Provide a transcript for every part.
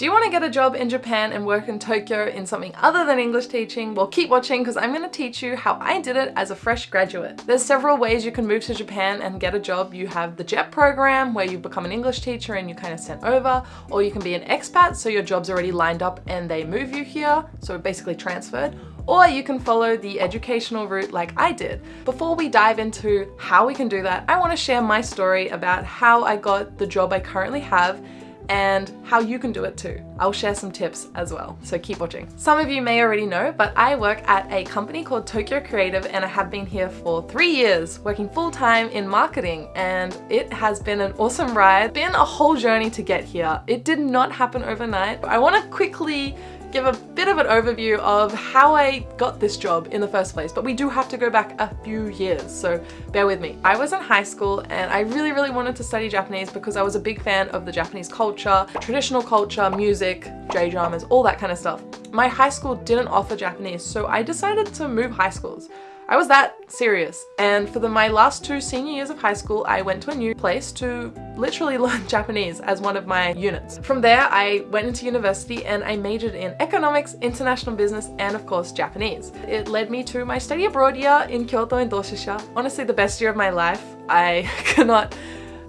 Do you want to get a job in Japan and work in Tokyo in something other than English teaching? Well, keep watching because I'm going to teach you how I did it as a fresh graduate. There's several ways you can move to Japan and get a job. You have the JET program where you become an English teacher and you're kind of sent over, or you can be an expat so your job's already lined up and they move you here, so basically transferred, or you can follow the educational route like I did. Before we dive into how we can do that, I want to share my story about how I got the job I currently have and how you can do it too. I'll share some tips as well, so keep watching. Some of you may already know, but I work at a company called Tokyo Creative and I have been here for three years working full time in marketing and it has been an awesome ride. Been a whole journey to get here. It did not happen overnight. I want to quickly give a bit of an overview of how I got this job in the first place, but we do have to go back a few years, so bear with me. I was in high school and I really, really wanted to study Japanese because I was a big fan of the Japanese culture, traditional culture, music, J-dramas, all that kind of stuff. My high school didn't offer Japanese, so I decided to move high schools. I was that serious. And for the, my last two senior years of high school, I went to a new place to literally learn Japanese as one of my units. From there, I went into university and I majored in economics, international business, and of course, Japanese. It led me to my study abroad year in Kyoto and Doshisha. Honestly, the best year of my life. I cannot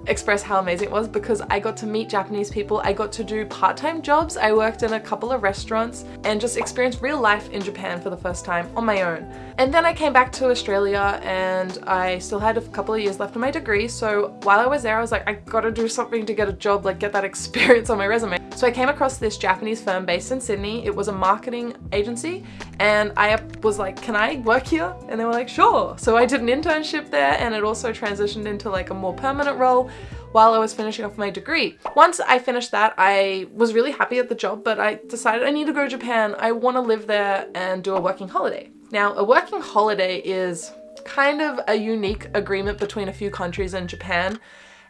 express how amazing it was because I got to meet Japanese people, I got to do part-time jobs, I worked in a couple of restaurants and just experienced real life in Japan for the first time on my own. And then I came back to Australia and I still had a couple of years left on my degree so while I was there I was like I gotta do something to get a job, like get that experience on my resume. So I came across this Japanese firm based in Sydney, it was a marketing agency and I was like can I work here? And they were like sure. So I did an internship there and it also transitioned into like a more permanent role while I was finishing off my degree. Once I finished that, I was really happy at the job, but I decided I need to go to Japan. I want to live there and do a working holiday. Now, a working holiday is kind of a unique agreement between a few countries in Japan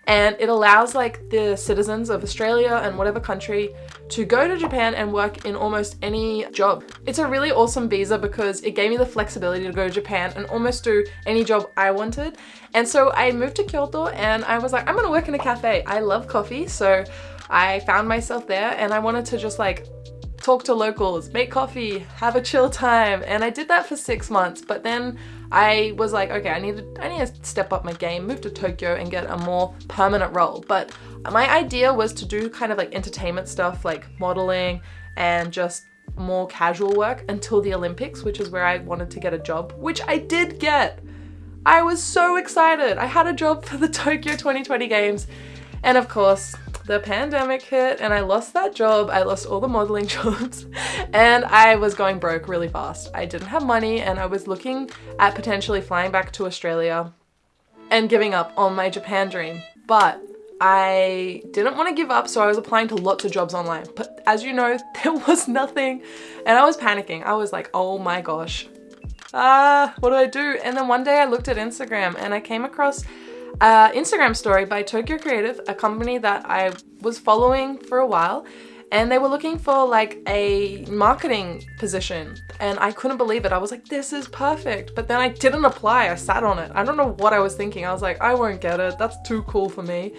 and it allows like the citizens of Australia and whatever country to go to Japan and work in almost any job. It's a really awesome visa because it gave me the flexibility to go to Japan and almost do any job I wanted. And so I moved to Kyoto and I was like, I'm gonna work in a cafe. I love coffee, so I found myself there and I wanted to just like talk to locals, make coffee, have a chill time. And I did that for six months, but then I was like, okay, I need to, I need to step up my game, move to Tokyo and get a more permanent role. But my idea was to do kind of like entertainment stuff like modeling and just more casual work until the Olympics, which is where I wanted to get a job, which I did get. I was so excited. I had a job for the Tokyo 2020 Games. And of course, the pandemic hit and I lost that job. I lost all the modeling jobs and I was going broke really fast. I didn't have money and I was looking at potentially flying back to Australia and giving up on my Japan dream. But I didn't want to give up, so I was applying to lots of jobs online. But as you know, there was nothing and I was panicking. I was like, oh my gosh, ah, what do I do? And then one day I looked at Instagram and I came across uh, Instagram story by Tokyo Creative, a company that I was following for a while and they were looking for like a marketing position and I couldn't believe it. I was like, this is perfect. But then I didn't apply. I sat on it. I don't know what I was thinking. I was like, I won't get it. That's too cool for me.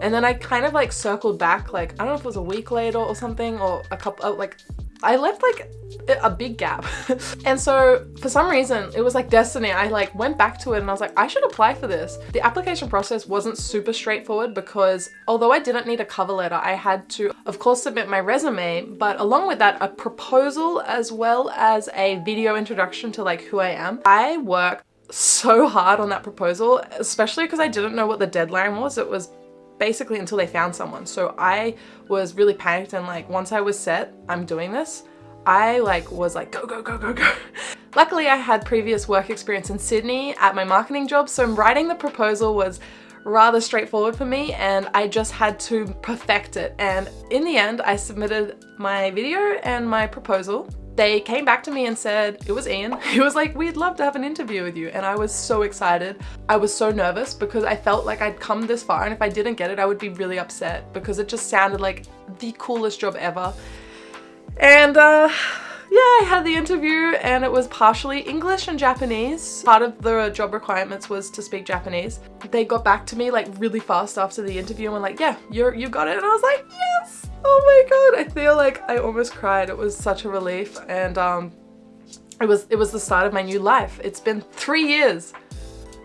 And then I kind of like circled back like, I don't know if it was a week later or something or a couple, like I left like a big gap. and so for some reason, it was like destiny. I like went back to it and I was like, I should apply for this. The application process wasn't super straightforward because although I didn't need a cover letter, I had to, of course, submit my resume, but along with that, a proposal as well as a video introduction to like who I am. I worked so hard on that proposal, especially because I didn't know what the deadline was. It was basically until they found someone. So I was really panicked and like once I was set, I'm doing this, I like was like go go go go go. Luckily I had previous work experience in Sydney at my marketing job so writing the proposal was rather straightforward for me and I just had to perfect it and in the end I submitted my video and my proposal they came back to me and said, it was Ian, he was like, we'd love to have an interview with you. And I was so excited. I was so nervous because I felt like I'd come this far and if I didn't get it, I would be really upset because it just sounded like the coolest job ever. And uh, yeah, I had the interview and it was partially English and Japanese. Part of the job requirements was to speak Japanese. They got back to me like really fast after the interview and were like, yeah, you're, you got it. And I was like, yes, Oh my god, I feel like I almost cried. It was such a relief and um, it was, it was the start of my new life. It's been three years.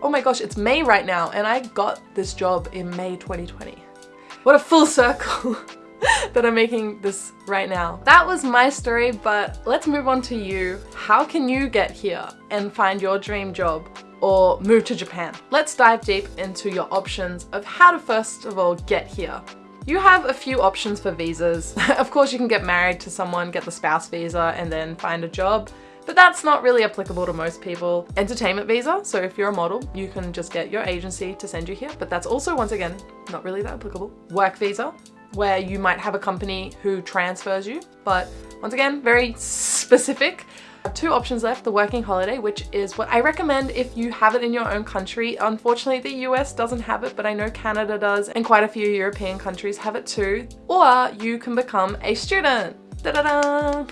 Oh my gosh, it's May right now and I got this job in May 2020. What a full circle that I'm making this right now. That was my story, but let's move on to you. How can you get here and find your dream job or move to Japan? Let's dive deep into your options of how to first of all get here. You have a few options for visas. of course, you can get married to someone, get the spouse visa, and then find a job but that's not really applicable to most people. Entertainment visa, so if you're a model, you can just get your agency to send you here, but that's also, once again, not really that applicable. Work visa, where you might have a company who transfers you, but once again, very specific. Two options left, the working holiday, which is what I recommend if you have it in your own country. Unfortunately, the US doesn't have it, but I know Canada does, and quite a few European countries have it too. Or you can become a student. Da -da -da!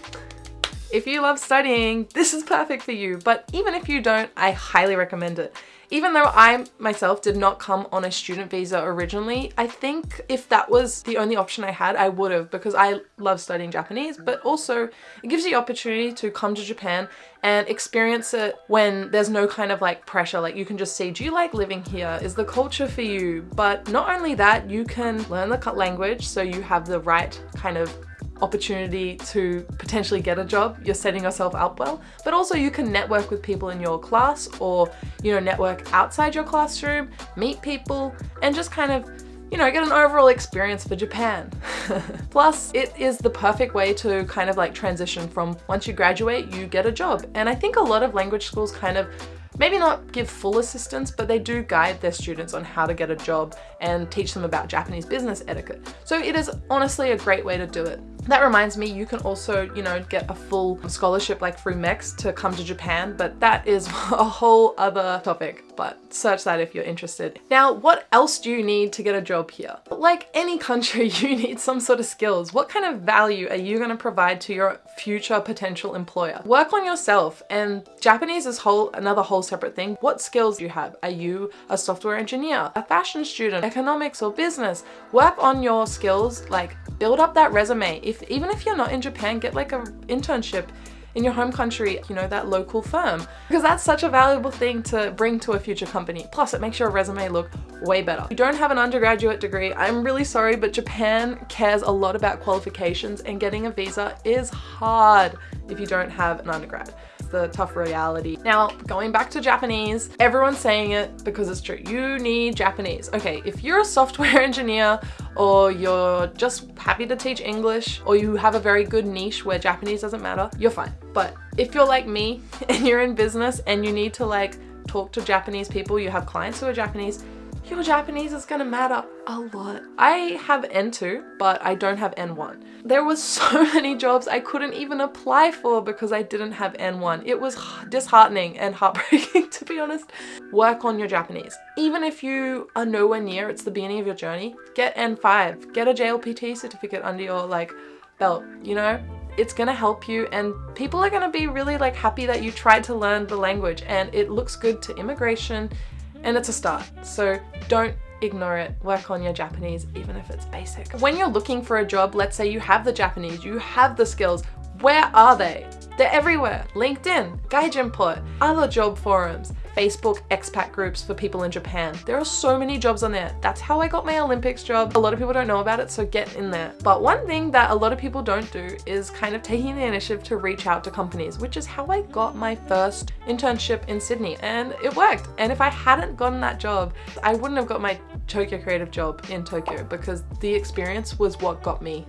If you love studying, this is perfect for you. But even if you don't, I highly recommend it. Even though I myself did not come on a student visa originally, I think if that was the only option I had, I would have because I love studying Japanese, but also it gives you the opportunity to come to Japan and experience it when there's no kind of like pressure. Like you can just see, do you like living here? Is the culture for you? But not only that, you can learn the language so you have the right kind of opportunity to potentially get a job, you're setting yourself up well, but also you can network with people in your class or, you know, network outside your classroom, meet people, and just kind of you know, get an overall experience for Japan. Plus, it is the perfect way to kind of like transition from once you graduate, you get a job. And I think a lot of language schools kind of maybe not give full assistance, but they do guide their students on how to get a job and teach them about Japanese business etiquette. So it is honestly a great way to do it. That reminds me, you can also, you know, get a full scholarship like through MEXT to come to Japan, but that is a whole other topic, but search that if you're interested. Now, what else do you need to get a job here? Like any country, you need some sort of skills. What kind of value are you gonna provide to your future potential employer? Work on yourself and Japanese is whole another whole separate thing. What skills do you have? Are you a software engineer, a fashion student, economics or business? Work on your skills, like build up that resume. If Even if you're not in Japan, get like an internship in your home country, you know, that local firm. Because that's such a valuable thing to bring to a future company. Plus, it makes your resume look way better. If you don't have an undergraduate degree, I'm really sorry, but Japan cares a lot about qualifications and getting a visa is hard if you don't have an undergrad the tough reality. Now, going back to Japanese, everyone's saying it because it's true. You need Japanese. Okay, if you're a software engineer or you're just happy to teach English or you have a very good niche where Japanese doesn't matter, you're fine. But if you're like me and you're in business and you need to like talk to Japanese people, you have clients who are Japanese, your Japanese is gonna matter a lot. I have N2, but I don't have N1. There was so many jobs I couldn't even apply for because I didn't have N1. It was disheartening and heartbreaking to be honest. Work on your Japanese. Even if you are nowhere near, it's the beginning of your journey, get N5, get a JLPT certificate under your like belt, you know? it's gonna help you and people are gonna be really like happy that you tried to learn the language and it looks good to immigration and it's a start. So don't ignore it. Work on your Japanese, even if it's basic. When you're looking for a job, let's say you have the Japanese, you have the skills, where are they? They're everywhere. LinkedIn, GaijinPot, other job forums. Facebook expat groups for people in Japan. There are so many jobs on there. That's how I got my Olympics job. A lot of people don't know about it, so get in there. But one thing that a lot of people don't do is kind of taking the initiative to reach out to companies, which is how I got my first internship in Sydney and it worked. And if I hadn't gotten that job, I wouldn't have got my Tokyo creative job in Tokyo because the experience was what got me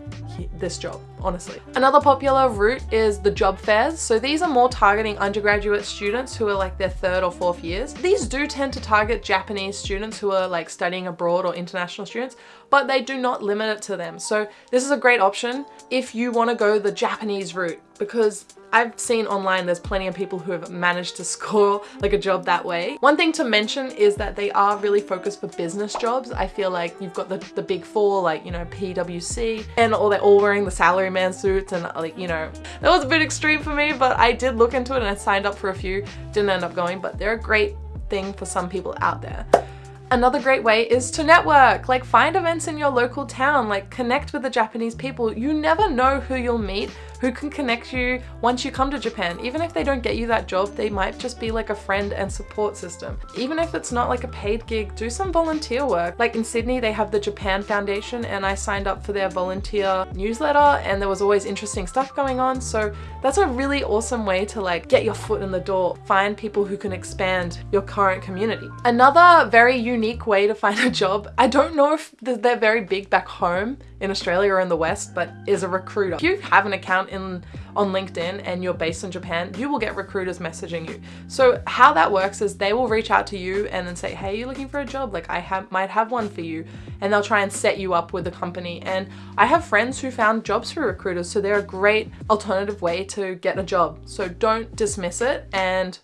this job, honestly. Another popular route is the job fairs. So these are more targeting undergraduate students who are like their third or fourth years. These do tend to target Japanese students who are like studying abroad or international students, but they do not limit it to them. So this is a great option if you want to go the Japanese route because I've seen online there's plenty of people who have managed to score like a job that way. One thing to mention is that they are really focused for business jobs. I feel like you've got the, the big four like, you know, PwC and all they're all wearing the salaryman suits and like, you know, that was a bit extreme for me, but I did look into it and I signed up for a few, didn't end up going, but they're a great thing for some people out there. Another great way is to network, like find events in your local town, like connect with the Japanese people. You never know who you'll meet who can connect you once you come to Japan. Even if they don't get you that job, they might just be like a friend and support system. Even if it's not like a paid gig, do some volunteer work. Like in Sydney, they have the Japan Foundation and I signed up for their volunteer newsletter and there was always interesting stuff going on. So that's a really awesome way to like get your foot in the door, find people who can expand your current community. Another very unique way to find a job, I don't know if they're very big back home in Australia or in the West, but is a recruiter. If you have an account in on LinkedIn and you're based in Japan, you will get recruiters messaging you. So how that works is they will reach out to you and then say, hey, you're looking for a job, like I have might have one for you. And they'll try and set you up with a company. And I have friends who found jobs through recruiters, so they're a great alternative way to get a job. So don't dismiss it and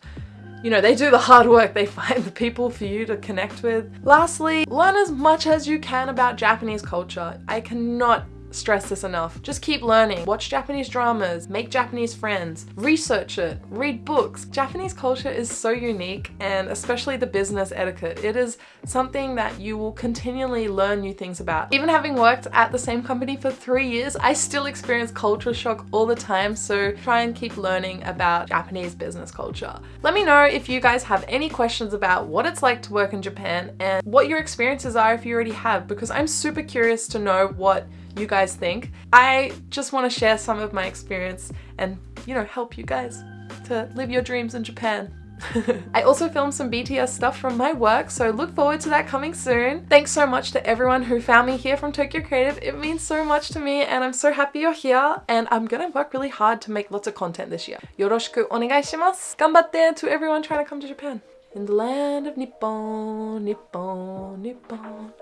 you know, they do the hard work, they find the people for you to connect with. Lastly, learn as much as you can about Japanese culture. I cannot stress this enough. Just keep learning. Watch Japanese dramas, make Japanese friends, research it, read books. Japanese culture is so unique and especially the business etiquette. It is something that you will continually learn new things about. Even having worked at the same company for three years, I still experience culture shock all the time. So try and keep learning about Japanese business culture. Let me know if you guys have any questions about what it's like to work in Japan and what your experiences are if you already have because I'm super curious to know what you guys think. I just want to share some of my experience and, you know, help you guys to live your dreams in Japan. I also filmed some BTS stuff from my work, so look forward to that coming soon. Thanks so much to everyone who found me here from Tokyo Creative. It means so much to me and I'm so happy you're here and I'm gonna work really hard to make lots of content this year. Yoroshiku onegai onegaishimasu. Ganbatte to everyone trying to come to Japan. In the land of Nippon, Nippon, Nippon.